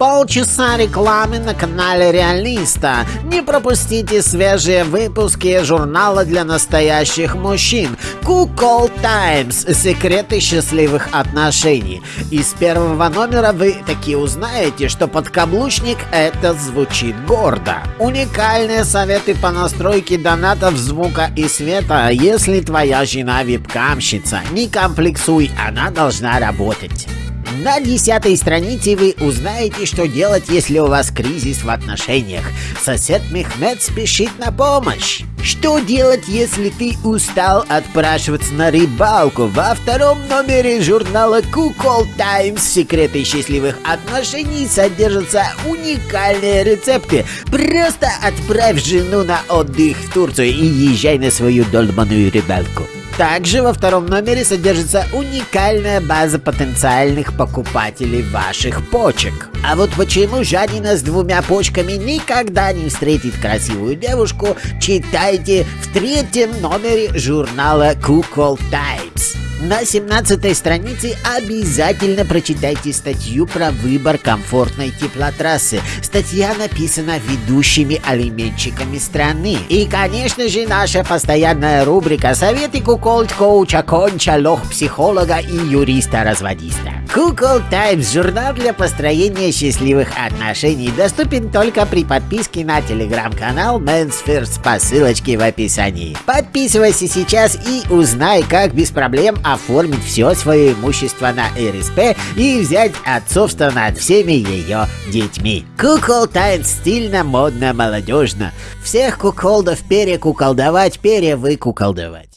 Полчаса рекламы на канале Реалиста. Не пропустите свежие выпуски журнала для настоящих мужчин Кукол Таймс. Секреты счастливых отношений. Из первого номера вы таки узнаете, что подкаблучник это звучит гордо. Уникальные советы по настройке донатов звука и света. Если твоя жена вебкамщица, не комплексуй, она должна работать. На десятой странице вы узнаете, что делать, если у вас кризис в отношениях. Сосед Мехмед спешит на помощь. Что делать, если ты устал отпрашиваться на рыбалку? Во втором номере журнала Кукол Таймс «Секреты счастливых отношений» содержатся уникальные рецепты. Просто отправь жену на отдых в Турцию и езжай на свою долбаную рыбалку. Также во втором номере содержится уникальная база потенциальных покупателей ваших почек. А вот почему жадина с двумя почками никогда не встретит красивую девушку, читайте в третьем номере журнала Кукол Types. На 17 странице обязательно прочитайте статью про выбор комфортной теплотрассы. Статья написана ведущими алименщиками страны. И, конечно же, наша постоянная рубрика «Советы куколд-коуча, конча, лох-психолога и юриста-разводиста». Кукол Таймс – журнал для построения счастливых отношений, доступен только при подписке на телеграм-канал Men's First по ссылочке в описании. Подписывайся сейчас и узнай, как без проблем оформить все свое имущество на РСП и взять отцовство над всеми ее детьми. Кукол Тайм стильно, модно, молодежно. Всех куколдов перекуколдовать, перевыкуколдовать.